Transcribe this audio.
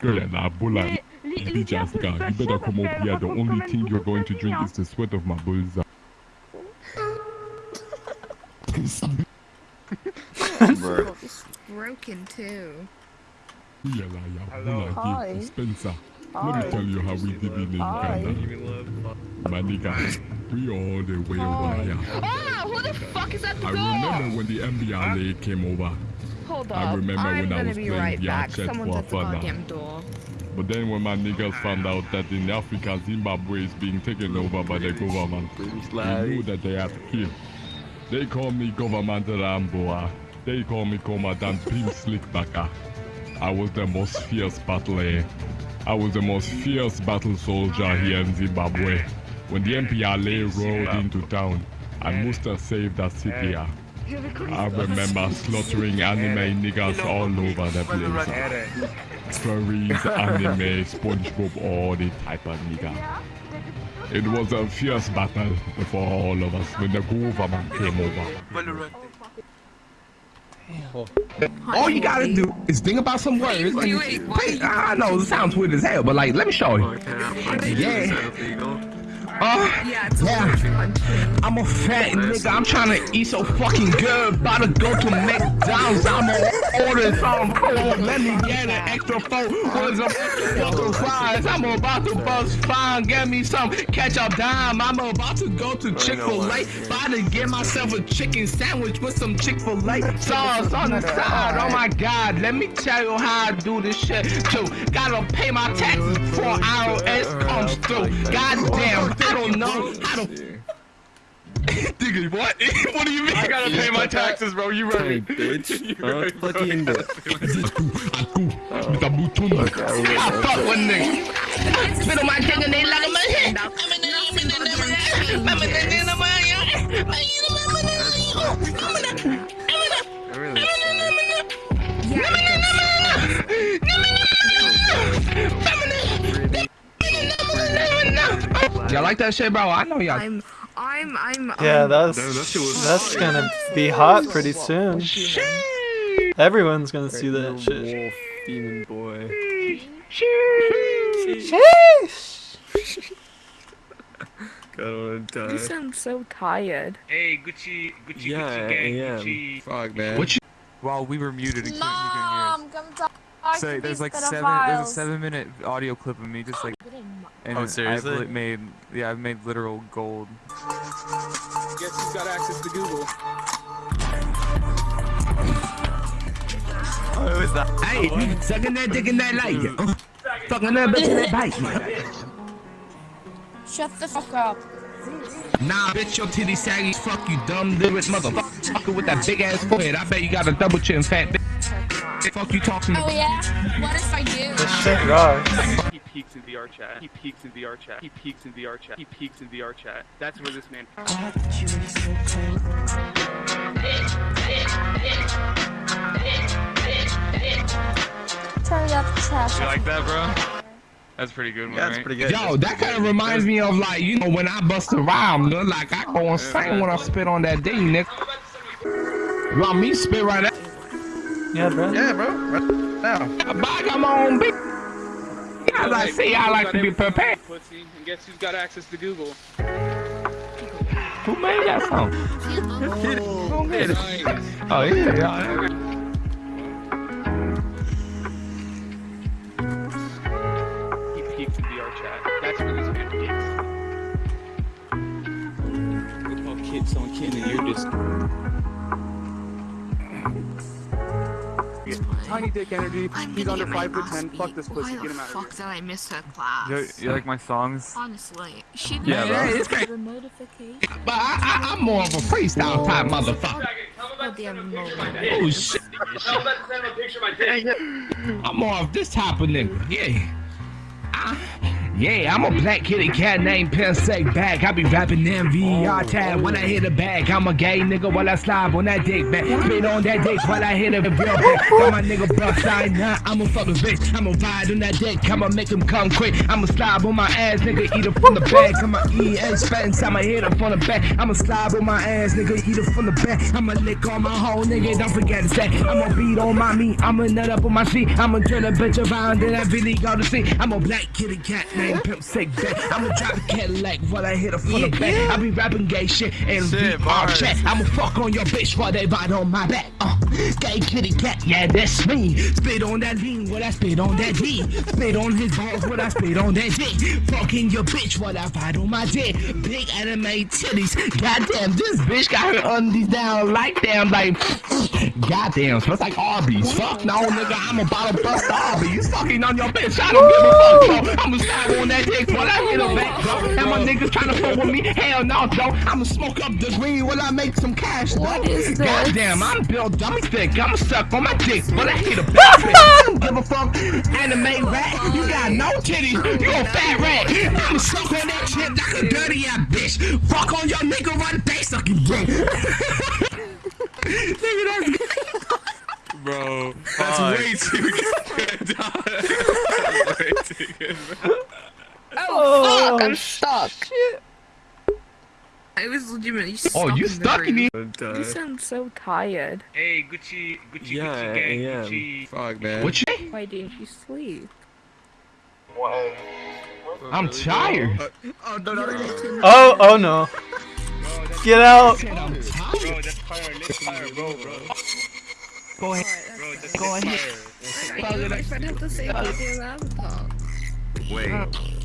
Good, nah, bulla. Bitch ass guy, you better come over here. The only thing you're going to drink is the sweat of my bulls. It's broken too. Yeah, la, yeah, bulla, Hi. Let me tell you how we did it in Hi. Uganda. My nigga, we all the way over here. Ah, who the fuck is at the I door? remember when the MPLA came over. Hold I up. remember I'm when I gonna was be playing right the back. Someone's for at the fun goddamn door. But then when my niggas ah. found out that in Africa, Zimbabwe is being taken over by the government, they knew that they had to kill. They call me Government Ramboa. They call me Commandant Pim Slickbacker. I was the most fierce battler. I was the most fierce battle soldier here in Zimbabwe. When the MPLA rolled into town, I must have saved that city. I remember slaughtering anime niggas all over the place. Furries, anime, SpongeBob, all the type of nigga. It was a fierce battle for all of us when the government came over. All you gotta do is think about some words. Wait, and- wait, why- I know it sounds weird as hell, but like, let me show you. Yeah. Uh, Yeah, it's Yeah. a. I'm a fat nigga. I'm trying to eat so fucking good. About to go to McDonald's. I'm gonna order some. On, let me get an extra four some fucking fries. I'm about to bust fine. Get me some ketchup dime. I'm about to go to Chick Fil A. About to get myself a chicken sandwich with some Chick Fil A sauce on the side. Oh my God, let me tell you how I do this shit too. Gotta pay my taxes before IRS comes through. Goddamn, I don't know how to. Nigga, what? what do you mean? I gotta pay my taxes, bro. You right. bitch. Huh? Fucking Aku, aku, minta butun. I fuck with niggas. Spit on my dick and they like my head. Y'all like that shit, bro? I know y'all. I'm, I'm, I'm. Yeah, that's that shit was that's gonna be hot pretty soon. Everyone's gonna see that shit. Wolf, demon boy. Sheesh. God, I wanna die. You sound so tired. Hey, Gucci, Gucci, Yeah, Gucci gang, yeah. Gucci. Fuck, man. What you? While we were muted and couldn't, you Mom, come talk couldn't hear us. to So these there's like seven. There's a seven-minute audio clip of me just like. And Oh, I've seriously? made yeah, I've made literal gold. Guess who's got access to Google? Oh, who is that? Hey, sucking that dick in that light. Uh, Fucking that bitch in that bite. Shut the fuck up. Nah, bitch, your titty saggy. Fuck you, dumb lyric motherfucker with that big ass forehead. I bet you got a double chin, fat bitch. Fuck you talking Oh yeah? What if I do? This shit rocks. He peeks in VR chat. He peeks in VR chat. He peeks in VR chat. He peeks in VR chat. That's where this man. Turn up the trash. You like that, bro? That's pretty good one, Yeah, that's right? pretty good. Yo, that kind of reminds me of like, you know, when I bust a rhyme, nigga, like I go insane when I spit on that day, nigga. You want me spit right now? Yeah, bro. Yeah, bro. Right now. I got my own beat. As I say, I like to be prepared. Pussy. And guess who's got access to Google? Who made that song? Who made it? Oh, yeah, yeah. He peeks in VR chat. That's where this man peeks. Look how kid, someone kid and you're just. Tiny dick energy. I'm He's under get five foot ten. beat. Fuck this pussy. Why Get the him out of fuck here. did I miss her class? You, you like my songs? Honestly, she didn't Yeah, Yeah, bro. it's great. The notification. But I, I, I'm more of a freestyle type motherfucker. Goddamn. Oh, shit. I'm more of this type of nigga. Yeah. I, Yeah, I'm a black kitty cat named Pensake Bag. I be rapping MVR tag when I hit a bag. I'm a gay nigga while I slide on that dick back. Spit on that dick while I hit a real back. Got my nigga bust sign nah, I'm a fucking bitch. I'ma ride on that dick, I'ma make him come quick. I'ma slide on my ass, nigga, eat it from the back. I'ma eat and spend, I'ma hit it from the back. I'ma slide on my ass, nigga, eat it from the back. I'ma lick on my hoe, nigga, don't forget to say. I'ma beat on my meat, I'ma nut up on my seat. I'ma turn a bitch around, then I really go to see. I'm a black kitty cat named Pimp Sick Back. I'ma drive a Cadillac while I hit her from the back. I be rapping gay shit and VR chat. I'ma fuck on your bitch while they ride on my back. Uh, gay kitty cat, yeah, that's me. Spit on that lean while I spit on that D. Spit on his balls while I spit on that dick. Fucking your bitch while I ride on my dick. Big anime titties. Goddamn, this bitch got her undies down like damn, like. Goddamn, smells like Arby's. Fuck no, nigga, I'm about to bust Arby's. Fucking on your bitch, I don't give a fuck, bro. I'ma slide I hit her. And my niggas tryna fuck with me, hell no, Joe. I'ma smoke up the green while I make some cash, bro. What is this? Goddamn, I'm built dummy thick. I'ma suck on my dick, but I hit a back. I don't give a fuck. Anime rat, you got no titties, you a fat rat. I'ma suck on that shit like a dirty ass bitch. Fuck on your nigga, run they sucking dick. nigga, that's Bro, That's fuck. way too good. That's way too good. Bro. Oh, I'm Oh, stuck. I was legitimately stuck Oh, you in stuck in room. here? You sound so tired. Hey, Gucci, Gucci, Yeah, Gucci gang, am. Gucci. Fuck, man. What? Why didn't you sleep? I'm oh, tired. Uh, oh, no, no, no. oh, oh no. Get out. Bro, that's fire. Listen to me, bro, bro. Go ahead. Bro, that's Go ahead. fire. I don't know if I'd have to say about the avatar. Wait.